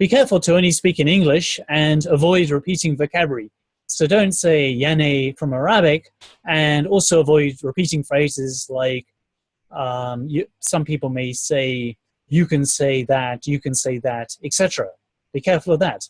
be careful to only speak in English and avoid repeating vocabulary. So don't say yane from Arabic and also avoid repeating phrases like um, you, some people may say, you can say that, you can say that, etc. Be careful of that.